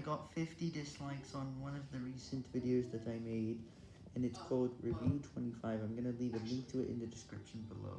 I got 50 dislikes on one of the recent videos that I made, and it's called Review 25. I'm going to leave a link to it in the description below.